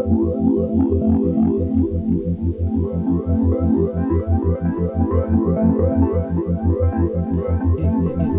Yeah, yeah, yeah.